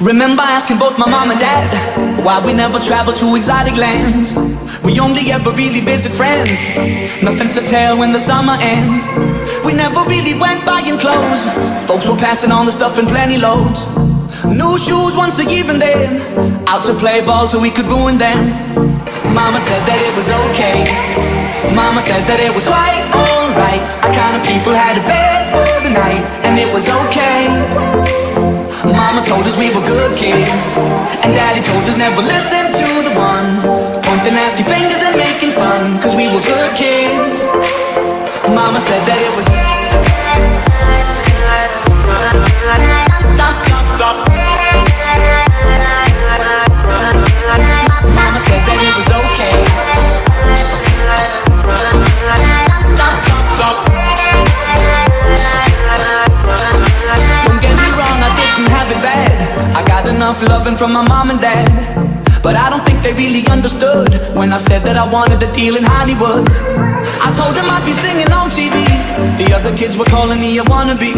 Remember asking both my mom and dad why we never traveled to exotic lands. We only ever really visit friends. Nothing to tell when the summer ends. We never really went buying clothes. Folks were passing on the stuff in plenty loads. New shoes once a year and then out to play ball so we could ruin them. Mama said that it was okay. Mama said that it was quite alright. Our kind of people had a bed for the night, and it was okay. Told us we were good kids. And daddy told us never listen enough loving from my mom and dad. But I don't think they really understood When I said that I wanted to deal in Hollywood. I told them I'd be singing on TV The other kids were calling me a wannabe.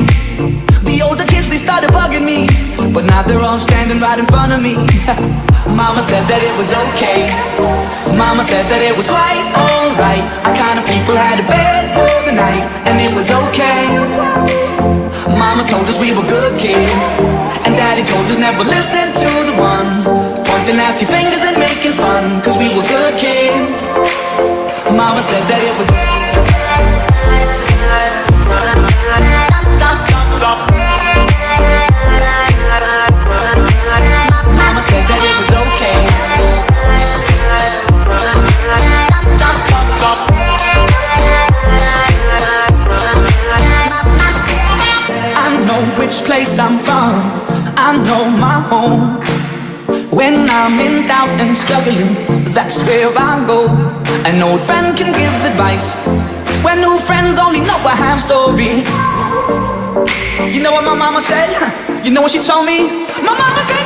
The older kids, they started bugging me. But now they're all standing right in front of me. Mama said that it was okay. Mama said that it was quite alright. Our kind of people had a bed for the night And it was okay Mama told us we were good kids And daddy told us never listen to the ones. Pointing nasty fingers and making fun Cause which place I'm from I know my home When I'm in doubt and struggling That's where I go An old friend can give advice When new friends only know a half story You know what my mama said? You know what she told me? My mama said